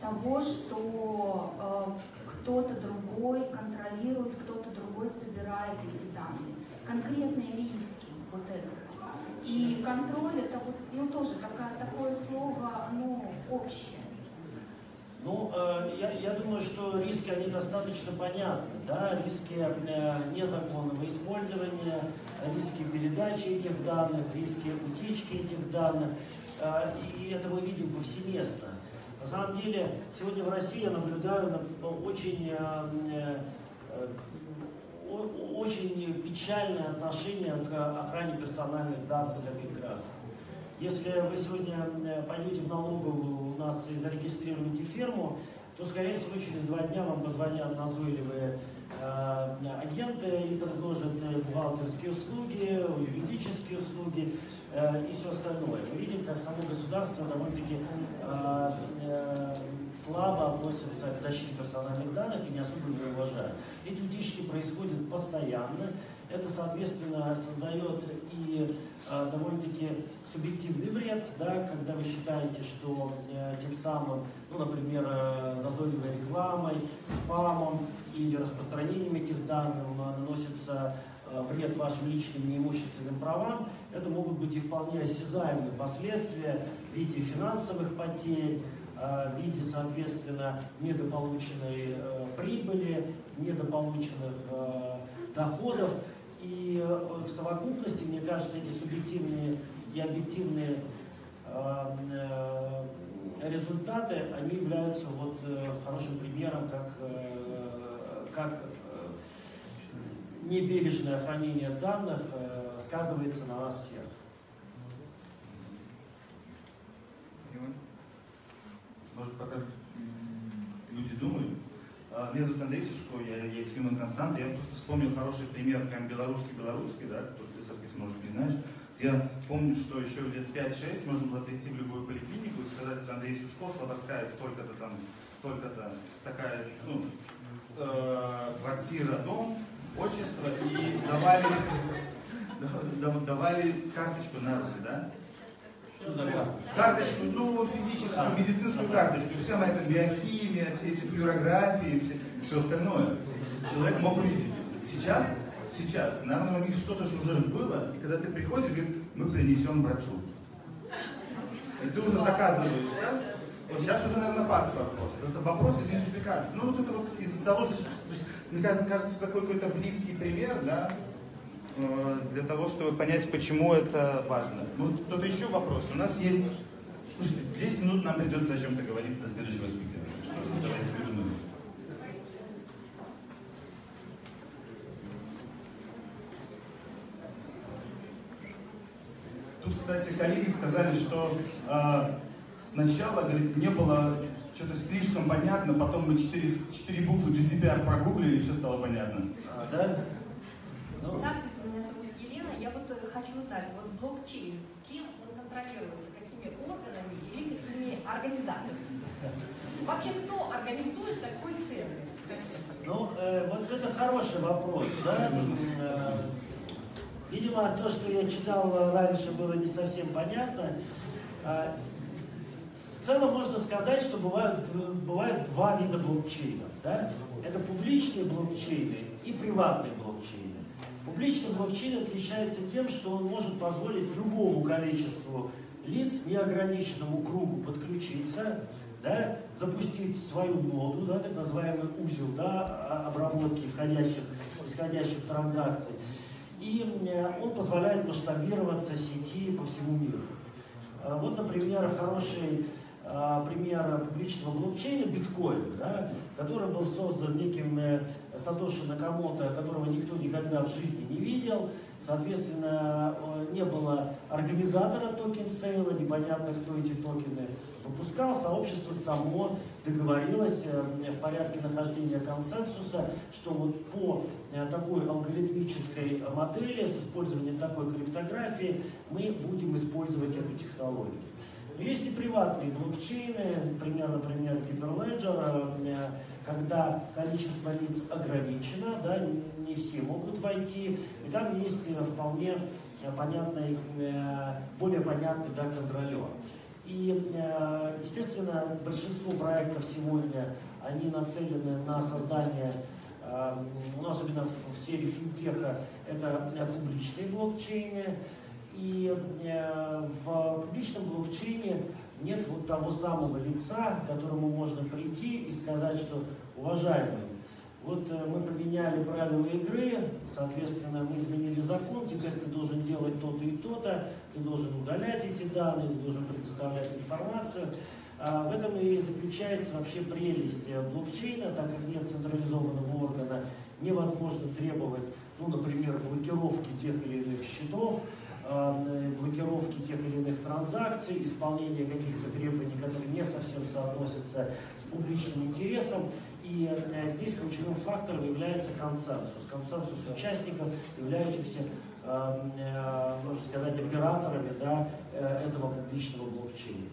того, что э, кто-то другой контролирует, кто-то другой собирает эти данные? Конкретные риски вот этого. И контроль это вот, ну тоже такая, такое слово, оно общее. Ну, э, я, я думаю, что риски, они достаточно понятны. Да? Риски э, незаконного использования, риски передачи этих данных, риски утечки этих данных. Э, и это мы видим повсеместно. На самом деле, сегодня в России я наблюдаю очень, э, э, очень печальное отношение к охране персональных данных самих граждан. Если вы сегодня э, пойдете в налоговую у нас и зарегистрируете ферму, то, скорее всего, через два дня вам позвонят назойливые э, агенты и предложат бухгалтерские услуги, юридические услуги и все остальное. Мы видим, как само государство довольно-таки э, э, слабо относится к защите персональных данных и не особо ее уважает. Эти утечки происходят постоянно. Это, соответственно, создает и э, довольно-таки субъективный вред, да, когда вы считаете, что э, тем самым, ну, например, э, назойливой рекламой, спамом или распространением этих данных э, наносится э, вред вашим личным неимущественным правам, это могут быть и вполне осязаемые последствия в виде финансовых потерь, э, в виде, соответственно, недополученной э, прибыли, недополученных э, доходов. И в совокупности, мне кажется, эти субъективные и объективные э, результаты, они являются вот э, хорошим примером, как, э, как небережное хранение данных сказывается на нас всех. Может, пока люди думают, а, меня зовут Андрей Сушко, я есть Human Constant. Я просто вспомнил хороший пример, прям белорусский-белорусский, да, который ты, соответственно, может не знаешь. Я помню, что еще лет 5-6 можно было прийти в любую поликлинику и сказать, это Андрей Сушков, Слободская, столько-то там, столько-то, такая, ну, э, квартира, дом, отчество, и давали, давали карточку на руки, да? Что за карточку? Карточку, ну, физическую, медицинскую карточку. Вся моя эта биохимия, все эти флюорографии, все, все остальное. Человек мог увидеть. Сейчас сейчас, наверное, у них что-то же уже было, и когда ты приходишь, говорит, мы принесем врачу. И ты уже заказываешь, да? Вот сейчас уже, наверное, паспорт просто. Это вопрос идентификации. Ну, вот это вот из-за того, что, мне кажется, кажется, такой какой-то близкий пример, да, э, для того, чтобы понять, почему это важно. Может, кто-то еще вопрос? У нас есть... Слушайте, 10 минут нам придется о чем-то говорить до следующего спикера. Что, давайте придумаем. Тут, кстати, коллеги сказали, что э, сначала, говорит, не было что-то слишком понятно, потом мы четыре, четыре буквы GDPR прогуглили, и все стало понятно. А, да? Ну. Здравствуйте, меня зовут Елена. Я вот э, хочу узнать, вот блокчейн, кем он контролируется, какими органами или какими организациями? Вообще, кто организует такой сервис? Ну, э, вот это хороший вопрос, да? Э, Видимо, то, что я читал раньше, было не совсем понятно. В целом можно сказать, что бывают, бывают два вида блокчейнов. Да? Это публичные блокчейны и приватные блокчейны. Публичный блокчейн отличается тем, что он может позволить любому количеству лиц, неограниченному кругу подключиться, да, запустить свою ноду, да, так называемый узел да, обработки входящих, исходящих транзакций. И он позволяет масштабироваться сети по всему миру. Вот, например, хороший а, пример публичного блокчейна биткоин, да, который был создан неким э, Сатоши Накамото, которого никто никогда в жизни не видел. Соответственно, не было организатора токен сейла, непонятно, кто эти токены выпускал. Сообщество само договорилось э, в порядке нахождения консенсуса, что вот по э, такой алгоритмической модели с использованием такой криптографии мы будем использовать эту технологию. Есть и приватные блокчейны, например, например, Hyperledger, э, когда количество лиц ограничено, да, не все могут войти, и там есть э, вполне э, понятный, более понятный да, контролер. И, естественно, большинство проектов сегодня, они нацелены на создание ну, особенно в сфере финтеха, это публичные блокчейны, и э, в публичном блокчейне нет вот того самого лица, к которому можно прийти и сказать, что уважаемый, вот э, мы поменяли правила игры, соответственно, мы изменили закон, теперь ты должен делать то-то и то-то, ты должен удалять эти данные, ты должен предоставлять информацию. А в этом и заключается вообще прелесть э, блокчейна, так как нет централизованного органа, невозможно требовать, ну, например, блокировки тех или иных счетов, блокировки тех или иных транзакций, исполнения каких-то требований, которые не совсем соотносятся с публичным интересом. И э, здесь ключевым фактором является консенсус. Консенсус участников, являющихся, э, можно сказать, операторами да, этого публичного блокчейна.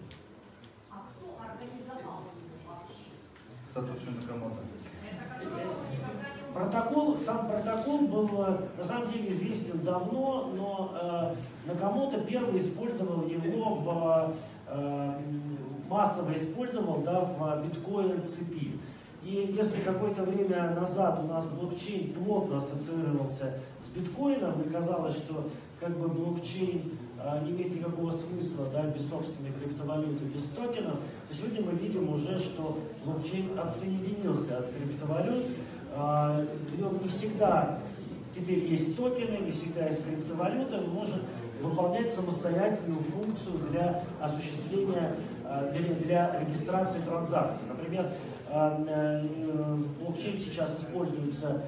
А кто организовал вообще? Сатоши Накамото. Протокол, сам протокол был э, на самом деле известен давно, но э, Накамото первый использовал его в э, массово использовал да, в биткоин цепи. И если какое-то время назад у нас блокчейн плотно ассоциировался с биткоином, и казалось, что как бы блокчейн э, не имеет никакого смысла да, без собственной криптовалюты, без токенов, то сегодня мы видим уже, что блокчейн отсоединился от криптовалют, не всегда теперь есть токены, не всегда есть криптовалюта, он может выполнять самостоятельную функцию для осуществления, а, для, для регистрации транзакций. Например, а, э, блокчейн сейчас используется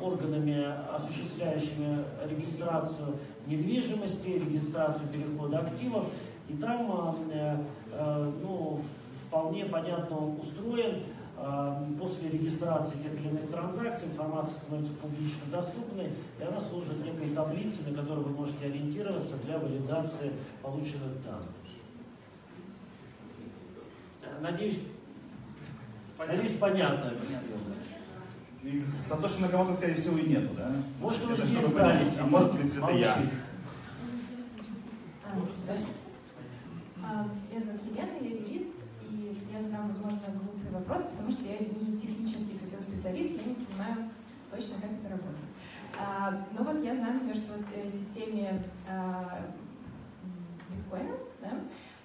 органами, осуществляющими регистрацию недвижимости, регистрацию перехода активов, и там э, ну, вполне понятно он устроен, После регистрации тех или иных транзакций информация становится публично доступной, и она служит некой таблицей, на которой вы можете ориентироваться для валидации полученных данных. Надеюсь, понятно. надеюсь понятно объяснил. И Сатоши Накамото, скорее всего, и нету, да? Может, вы это, чтобы понять. А может быть, это я. Здравствуйте. Меня зовут Елена, я юрист, и я задам, возможно, вопрос, потому что я не технический совсем специалист, я не понимаю точно, как это работает. А, но вот я знаю, например, что в системе а, биткоина, да,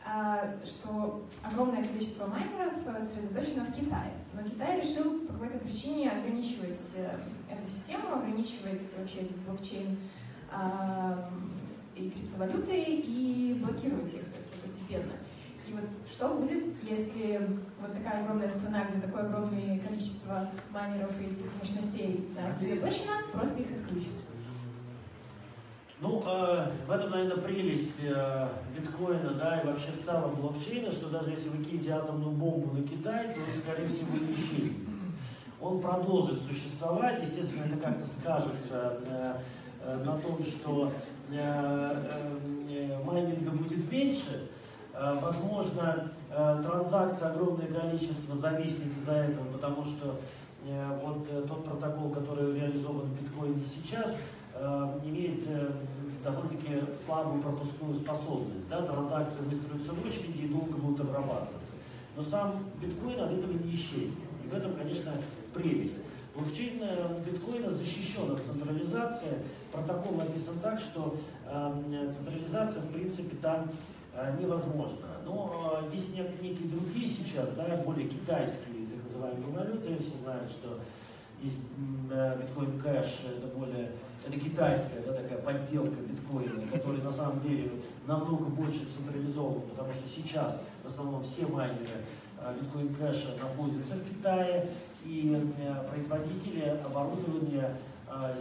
а, что огромное количество майнеров э, сосредоточено в Китае. Но Китай решил по какой-то причине ограничивать э, эту систему, ограничивать вообще этот блокчейн а, и криптовалюты и блокировать их постепенно. И вот что будет, если вот такая огромная страна, где такое огромное количество майнеров и этих мощностей сосредоточено, просто их отключит? Ну, э, в этом, наверное, прелесть э, биткоина, да, и вообще в целом блокчейна, что даже если вы кинете атомную бомбу на Китай, то, скорее всего, не исчезнет. Он продолжит существовать, естественно, это как-то скажется э, э, на том, что э, э, э майнинга будет меньше, возможно, э, транзакций огромное количество зависнет из-за этого, потому что э, вот тот протокол, который реализован в биткоине сейчас, имеет довольно-таки слабую пропускную способность. Да? Транзакции выстроятся в очереди и долго будут обрабатываться. Но сам биткоин от этого не исчезнет. И в этом, конечно, прелесть. Блокчейн биткоина защищен от централизации. Протокол написан так, что э, централизация, в принципе, там э, невозможна. Но э, есть некие другие сейчас, да, более китайские, так называемые валюты. Все знают, что есть э, биткоин кэш, это более это китайская да, такая подделка биткоина, который на самом деле намного больше централизован, потому что сейчас в основном все майнеры биткоин кэша находятся в Китае, и производители оборудования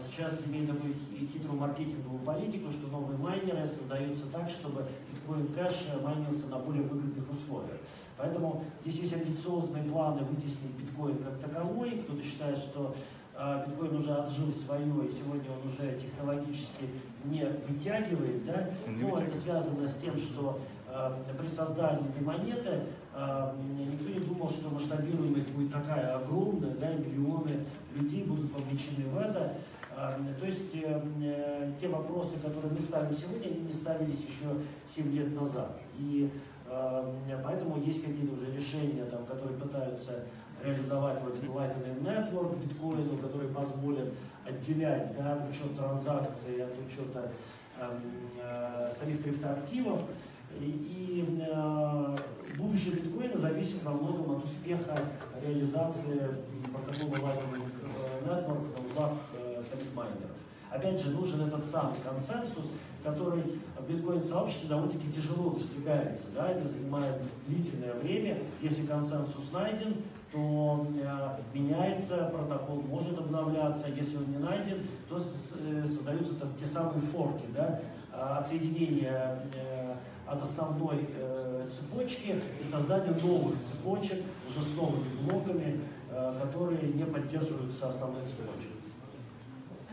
сейчас имеют такую хитрую маркетинговую политику, что новые майнеры создаются так, чтобы биткоин кэш майнился на более выгодных условиях. Поэтому здесь есть амбициозные планы вытеснить биткоин как таковой. Кто-то считает, что биткоин уже отжил свое, и сегодня он уже технологически не вытягивает. Да? Но это связано с тем, что при создании этой монеты никто не думал, что масштабируемость будет такая огромная, да, и миллионы людей будут вовлечены в это. То есть э, э, те вопросы, которые мы ставим сегодня, они не ставились еще 7 лет назад. И поэтому есть какие-то уже решения, там, которые пытаются реализовать вот Lightning Network биткоину, которые позволят отделять да, учет транзакций от учета э, самих криптоактивов. И, э, будущее биткоина зависит во многом от успеха реализации протокола Lightning Network на э, майнеров. Опять же, нужен этот самый консенсус, который в биткоин-сообществе довольно-таки тяжело достигается. Да? Это занимает длительное время. Если консенсус найден, то э, меняется протокол, может обновляться. Если он не найден, то э, создаются те самые форки, да? отсоединение э, от основной цепочки и создание новых цепочек уже с новыми блоками, которые не поддерживаются основной цепочкой.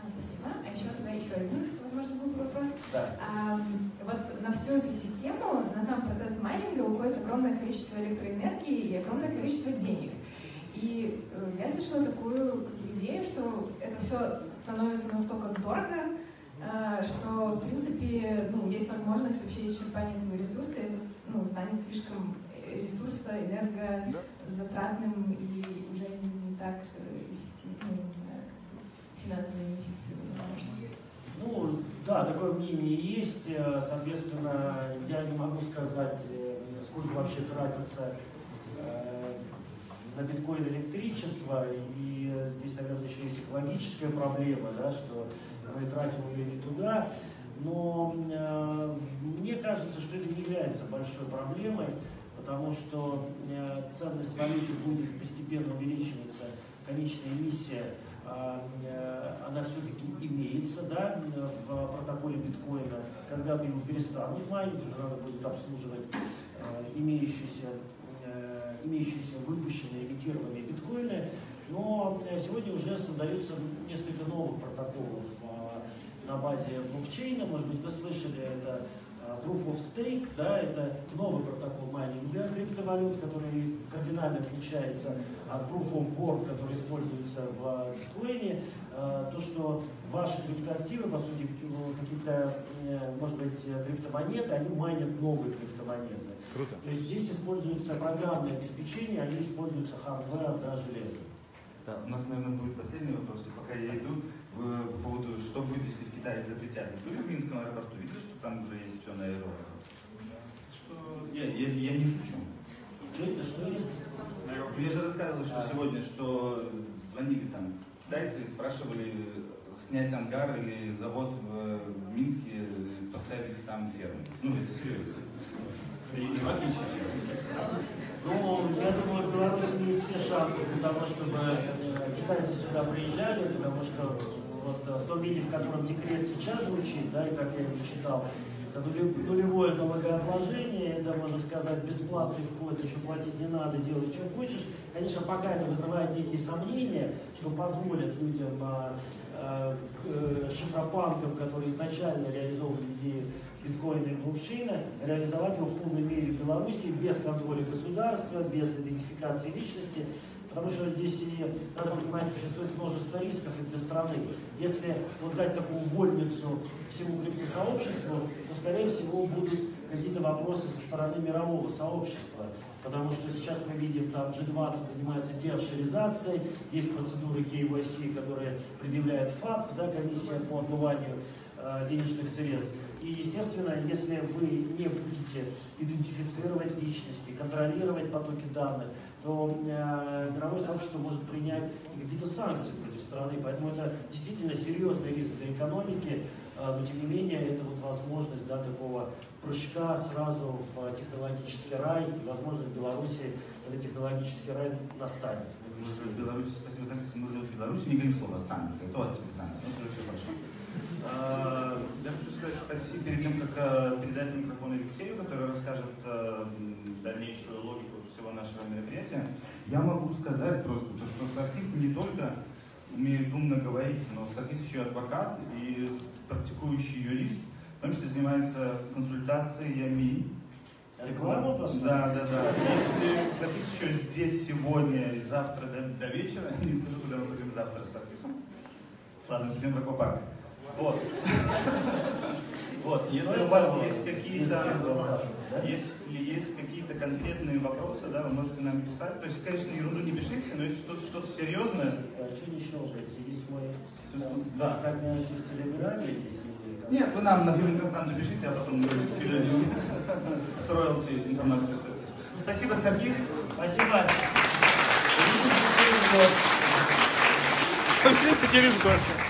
Спасибо. А еще тогда еще один, возможно, был вопрос. Да. А, вот на всю эту систему, на сам процесс майнинга уходит огромное количество электроэнергии и огромное количество денег. И э, я слышала такую идею, что это все становится настолько дорого, э, что, в принципе, ну, есть возможность вообще исчерпания этого ресурса, и это ну, станет слишком ресурса энергозатратным и уже не так э, эффективно, ну, не знаю, финансово неэффективно. Ну, да, такое мнение есть. Соответственно, я не могу сказать, сколько вообще тратится на биткоин электричество, и здесь, наверное, еще есть экологическая проблема, да, что мы тратим ее не туда. Но э, мне кажется, что это не является большой проблемой, потому что э, ценность валюты будет постепенно увеличиваться, конечная эмиссия э, э она все-таки имеется да, в протоколе биткоина. Когда-то его перестанут майнить, уже надо будет обслуживать э, имеющиеся имеющиеся выпущенные, имитированные биткоины, но э, сегодня уже создаются несколько новых протоколов а, на базе блокчейна. Может быть, вы слышали, это а, Proof of Stake, да, это новый протокол майнинга криптовалют, который кардинально отличается от Proof of Work, который используется в биткоине. А, то, что ваши криптоактивы, по сути, какие-то, э, может быть, криптомонеты, они майнят новые криптомонеты. Круто. То есть здесь используется программное обеспечение, они используются hardware, да, железо. Да, у нас, наверное, будет последний вопрос, и пока я иду, по поводу, что будет, если в Китае запретят. Были в Минском аэропорту, видели, что там уже есть все на аэробах? Что... Я, я, я не шучу. Что это, что есть? Я же рассказывал, что а. сегодня, что звонили там китайцы и спрашивали снять ангар или завод в Минске, поставить там ферму. Ну, это серьезно. Ну, я думаю, в Беларуси есть все шансы для того, чтобы э, китайцы сюда приезжали, потому что вот э, в том виде, в котором декрет сейчас звучит, да, и как я его читал, это нулевое налогообложение, это, можно сказать, бесплатный вход, еще платить не надо, делать, что хочешь. Конечно, пока это вызывает некие сомнения, что позволят людям, а, а, э, шифропанкам, которые изначально реализовывали идею биткоина и блокчейна, реализовать его в полной мере в Беларуси без контроля государства, без идентификации личности, потому что здесь и, надо понимать, существует множество рисков и для страны. Если вот дать такую вольницу всему криптосообществу, то, скорее всего, будут какие-то вопросы со стороны мирового сообщества. Потому что сейчас мы видим, там G20 занимается деофшоризацией, есть процедуры KYC, которые предъявляет ФАТФ, да, комиссия по отмыванию э, денежных средств. И, естественно, если вы не будете идентифицировать личности, контролировать потоки данных, то э, мировое сообщество может принять какие-то санкции против страны. Поэтому это действительно серьезный риск для экономики, э, но тем не менее это вот возможность да, такого прыжка сразу в технологический рай, и возможно в Беларуси этот технологический рай настанет. Мы же в Беларуси, спасибо, знаете, мы же в Беларуси не говорим слово санкции, это у вас теперь санкции, ну, все хорошо. А, Я хочу сказать спасибо перед тем, как э, передать микрофон Алексею, который расскажет э, дальнейшую логику всего нашего мероприятия. Я могу сказать просто, то, что Саркис не только умеет умно говорить, но Саркис еще и адвокат и практикующий юрист, в том числе занимается консультациями. Реклама просто? Да, да, да. Если Саркис еще здесь сегодня и завтра до, до вечера, не скажу, куда мы пойдем завтра с Саркисом. Ладно, пойдем в аквапарк. Вот. Вот, если у вас есть какие-то, есть какие-то конкретные вопросы, да, вы можете нам писать. То есть, конечно, ерунду не пишите, но если что-то что серьезное, А что не щелкается? Есть мой... Да. Как меня найти в Телеграме, если... нет, вы нам, например, константу пишите, а потом мы передадим с роялти информацию. Спасибо, Саркис. Спасибо. Через год.